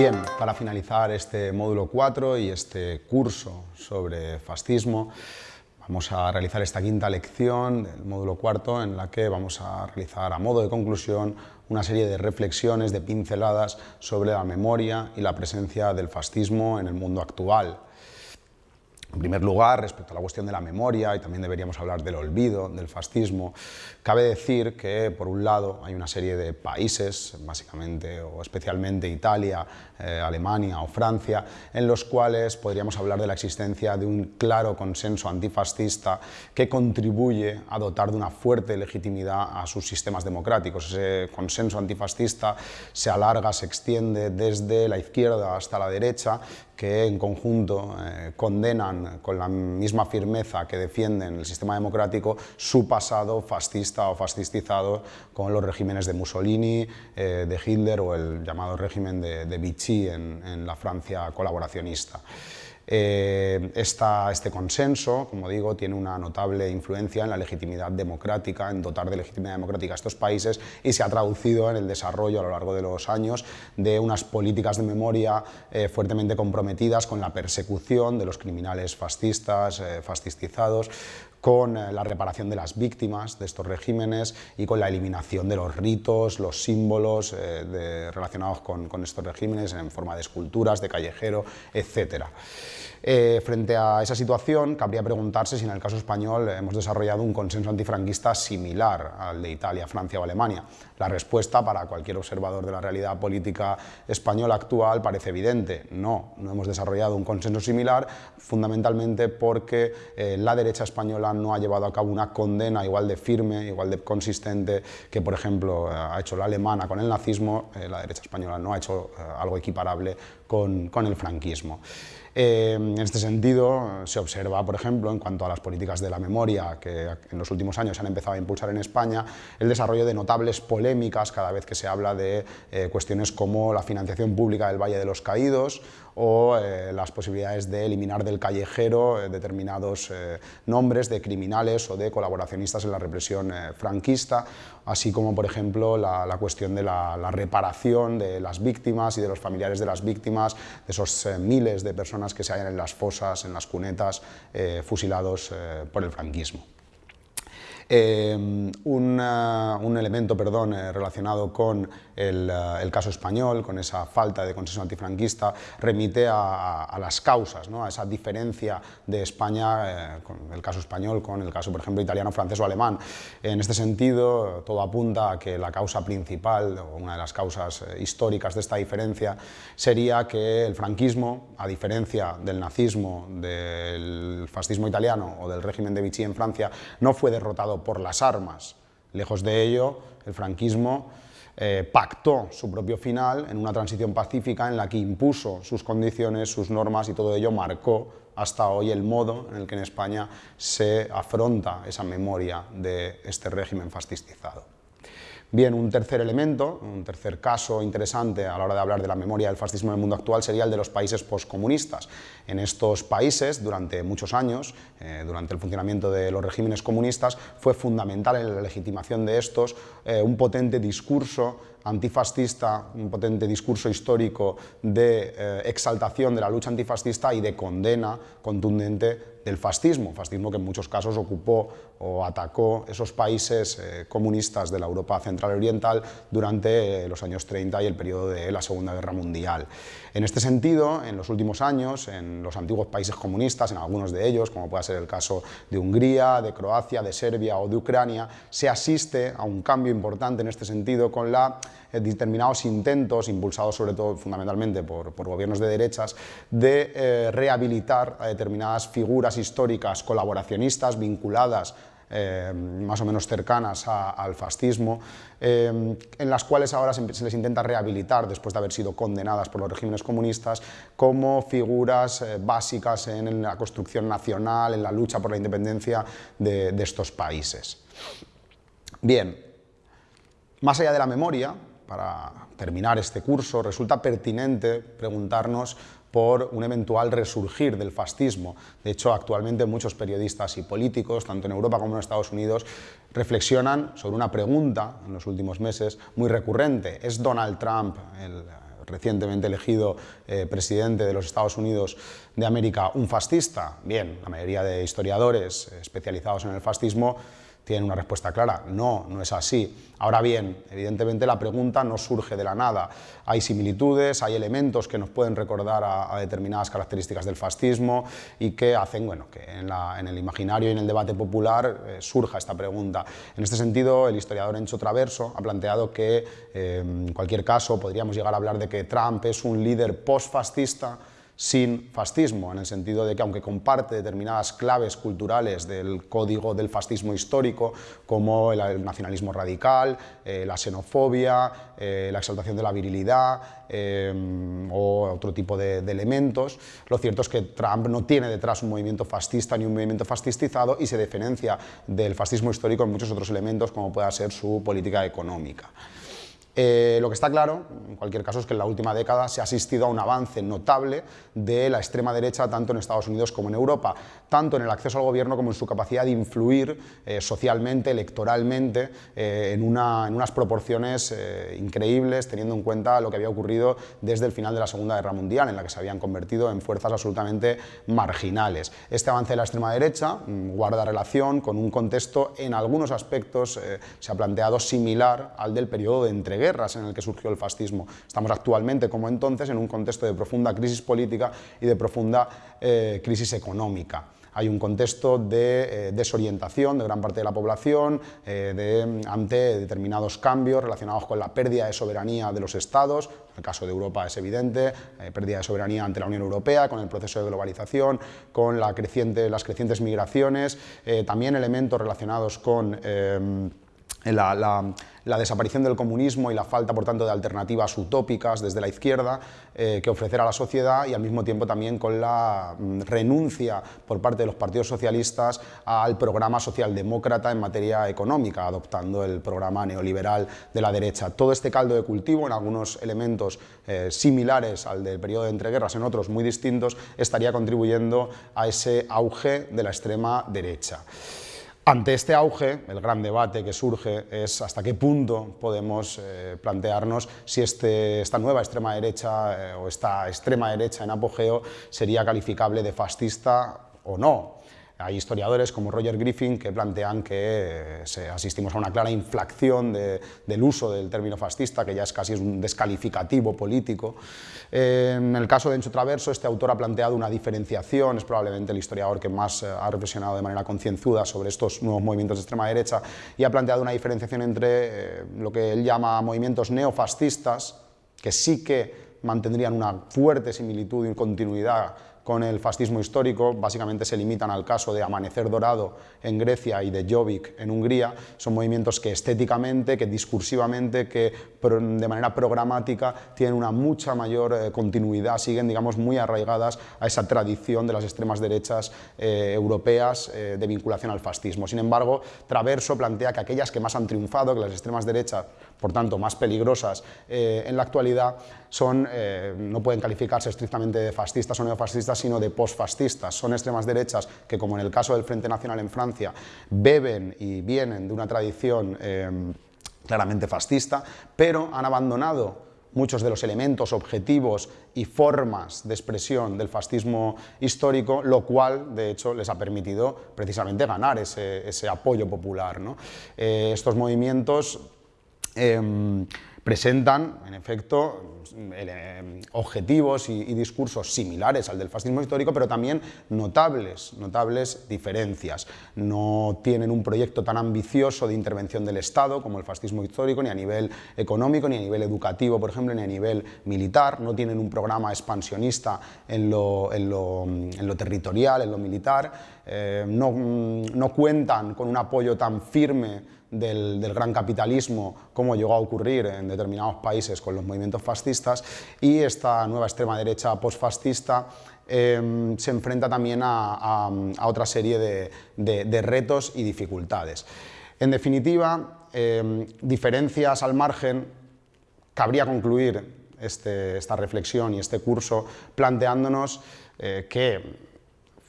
Bien, para finalizar este módulo 4 y este curso sobre fascismo, vamos a realizar esta quinta lección del módulo cuarto en la que vamos a realizar a modo de conclusión una serie de reflexiones, de pinceladas sobre la memoria y la presencia del fascismo en el mundo actual. En primer lugar, respecto a la cuestión de la memoria, y también deberíamos hablar del olvido, del fascismo, cabe decir que, por un lado, hay una serie de países, básicamente o especialmente Italia, eh, Alemania o Francia, en los cuales podríamos hablar de la existencia de un claro consenso antifascista que contribuye a dotar de una fuerte legitimidad a sus sistemas democráticos. Ese consenso antifascista se alarga, se extiende desde la izquierda hasta la derecha, que en conjunto eh, condenan con la misma firmeza que defienden el sistema democrático su pasado fascista o fascistizado con los regímenes de Mussolini, eh, de Hitler o el llamado régimen de, Vichy en la Francia colaboracionista. Eh, este consenso, como digo, tiene una notable influencia en la legitimidad democrática, en dotar de legitimidad democrática a estos países y se ha traducido en el desarrollo a lo largo de los años de unas políticas de memoria eh, fuertemente comprometidas con la persecución de los criminales fascistas, eh, fascistizados, con la reparación de las víctimas de estos regímenes y con la eliminación de los ritos, los símbolos relacionados con, con, estos regímenes en forma de esculturas, de callejero, etc. Eh, frente a esa situación, cabría preguntarse si en el caso español hemos desarrollado un consenso antifranquista similar al de Italia, Francia o Alemania. La respuesta para cualquier observador de la realidad política española actual parece evidente. No, no hemos desarrollado un consenso similar, fundamentalmente porque eh, la derecha española no ha llevado a cabo una condena igual de firme, igual de consistente que, por ejemplo, ha hecho la alemana con el nazismo, eh, la derecha española no ha hecho algo equiparable con, con el franquismo. Eh, en este sentido, se observa, por ejemplo, en cuanto a las políticas de la memoria que en los últimos años se han empezado a impulsar en España, el desarrollo de notables polémicas cada vez que se habla de eh, cuestiones como la financiación pública del Valle de los Caídos o eh, las posibilidades de eliminar del callejero determinados nombres de criminales o de colaboracionistas en la represión franquista, así como, por ejemplo, la, cuestión de la, reparación de las víctimas y de los familiares de las víctimas, de esos miles de personas que se hallan en las fosas, en las cunetas, eh, fusilados eh, por el franquismo. Eh, un, elemento perdón, relacionado con eh, el, caso español, con esa falta de consenso antifranquista, remite a, las causas, ¿no? a esa diferencia de España, eh, con el caso español, con el caso, por ejemplo, italiano, francés o alemán. En este sentido, todo apunta a que la causa principal, o una de las causas eh, históricas de esta diferencia, sería que el franquismo, a diferencia del nazismo, del fascismo italiano o del régimen de Vichy en Francia, no fue derrotado por las armas. Lejos de ello, el franquismo eh, pactó su propio final en una transición pacífica en la que impuso sus condiciones, sus normas y todo ello marcó hasta hoy el modo en el que en España se afronta esa memoria de este régimen fascistizado. Bien, un tercer elemento, un tercer caso interesante a la hora de hablar de la memoria del fascismo en el mundo actual sería el de los países postcomunistas. En estos países, durante muchos años, eh, durante el funcionamiento de los regímenes comunistas, fue fundamental en la legitimación de estos eh, un potente discurso antifascista, un potente discurso histórico de eh, exaltación de la lucha antifascista y de condena contundente del fascismo, fascismo que en muchos casos ocupó o atacó esos países eh, comunistas de la Europa central oriental durante eh, los años 30 y el periodo de la Segunda Guerra Mundial. En este sentido, en los últimos años, en los antiguos países comunistas, en algunos de ellos, como puede ser el caso de Hungría, de Croacia, de Serbia o de Ucrania, se asiste a un cambio importante en este sentido con la eh, determinados intentos, impulsados sobre todo fundamentalmente por, gobiernos de derechas, de eh, rehabilitar a determinadas figuras históricas colaboracionistas vinculadas eh, más o menos cercanas al fascismo, en las cuales ahora se, les intenta rehabilitar después de haber sido condenadas por los regímenes comunistas como figuras básicas en, la construcción nacional, en la lucha por la independencia de, de estos países. Bien, más allá de la memoria, para terminar este curso, resulta pertinente preguntarnos por un eventual resurgir del fascismo. De hecho, actualmente muchos periodistas y políticos, tanto en Europa como en Estados Unidos, reflexionan sobre una pregunta en los últimos meses muy recurrente. ¿Es Donald Trump el recientemente elegido eh, presidente de los Estados Unidos de América un fascista? Bien, la mayoría de historiadores especializados en el fascismo tienen una respuesta clara. No, no es así. Ahora bien, evidentemente la pregunta no surge de la nada. Hay similitudes, hay elementos que nos pueden recordar a, determinadas características del fascismo y que hacen bueno, que en, el imaginario y en el debate popular eh, surja esta pregunta. En este sentido, el historiador Encho Traverso ha planteado que, eh, en cualquier caso, podríamos llegar a hablar de que Trump es un líder post-fascista sin fascismo, en el sentido de que aunque comparte determinadas claves culturales del código del fascismo histórico, como el, nacionalismo radical, eh, la xenofobia, eh, la exaltación de la virilidad eh, o otro tipo de, elementos, lo cierto es que Trump no tiene detrás un movimiento fascista ni un movimiento fascistizado y se diferencia del fascismo histórico en muchos otros elementos como pueda ser su política económica. Eh, lo que está claro, en cualquier caso, es que en la última década se ha asistido a un avance notable de la extrema derecha tanto en Estados Unidos como en Europa, tanto en el acceso al gobierno como en su capacidad de influir eh, socialmente, electoralmente, eh, en, unas proporciones increíbles, teniendo en cuenta lo que había ocurrido desde el final de la Segunda Guerra Mundial, en la que se habían convertido en fuerzas absolutamente marginales. Este avance de la extrema derecha mm, guarda relación con un contexto, en algunos aspectos, se ha planteado similar al del periodo de entrega en el que surgió el fascismo. Estamos actualmente, como entonces, en un contexto de profunda crisis política y de profunda eh, crisis económica hay un contexto de eh, desorientación de gran parte de la población eh, ante determinados cambios relacionados con la pérdida de soberanía de los estados, en el caso de Europa es evidente, pérdida de soberanía ante la Unión Europea, con el proceso de globalización, con la creciente, las crecientes migraciones, también elementos relacionados con la, desaparición del comunismo y la falta, por tanto, de alternativas utópicas desde la izquierda eh, que ofrecer a la sociedad y al mismo tiempo también con la mm, renuncia por parte de los partidos socialistas al programa socialdemócrata en materia económica, adoptando el programa neoliberal de la derecha. Todo este caldo de cultivo, en algunos elementos eh, similares al del periodo de entreguerras, en otros muy distintos, estaría contribuyendo a ese auge de la extrema derecha. Ante este auge, el gran debate que surge es hasta qué punto podemos eh, plantearnos si este, esta nueva extrema derecha eh, o esta extrema derecha en apogeo sería calificable de fascista o no. Hay historiadores como Roger Griffin que plantean que eh, asistimos a una clara inflación del uso del término fascista, que ya es casi un descalificativo político. Eh, en el caso de Encho Traverso, este autor ha planteado una diferenciación, es probablemente el historiador que más eh, ha reflexionado de manera concienzuda sobre estos nuevos movimientos de extrema derecha, y ha planteado una diferenciación entre lo que él llama movimientos neofascistas, que sí que mantendrían una fuerte similitud y continuidad con el fascismo histórico, básicamente se limitan al caso de Amanecer Dorado en Grecia y de Jobbik en Hungría, son movimientos que estéticamente, que discursivamente, que de manera programática tienen una mucha mayor eh, continuidad, siguen digamos muy arraigadas a esa tradición de las extremas derechas eh, europeas eh, de vinculación al fascismo. Sin embargo, Traverso plantea que aquellas que más han triunfado, que las extremas derechas, por tanto más peligrosas en la actualidad, son, no pueden calificarse estrictamente de fascistas o neofascistas, sino de postfascistas. Son extremas derechas que, como en el caso del Frente Nacional en Francia, beben y vienen de una tradición eh, claramente fascista, pero han abandonado muchos de los elementos, objetivos y formas de expresión del fascismo histórico, lo cual, de hecho, les ha permitido precisamente ganar ese, apoyo popular. Eh, estos movimientos em, presentan, en efecto, eh, objetivos y, discursos similares al del fascismo histórico, pero también notables, notables diferencias. No tienen un proyecto tan ambicioso de intervención del Estado como el fascismo histórico, ni a nivel económico, ni a nivel educativo, por ejemplo, ni a nivel militar. No tienen un programa expansionista en lo, territorial, en lo militar. Eh, no, no cuentan con un apoyo tan firme del, gran capitalismo, como llegó a ocurrir en determinados países con los movimientos fascistas, y esta nueva extrema derecha postfascista em, se enfrenta también a, otra serie de, retos y dificultades. En definitiva, em, diferencias al margen, cabría concluir este, esta reflexión y este curso planteándonos eh, que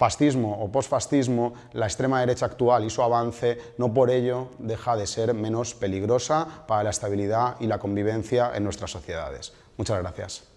fascismo o posfascismo, la extrema derecha actual y su avance no por ello deja de ser menos peligrosa para la estabilidad y la convivencia en nuestras sociedades. Muchas gracias.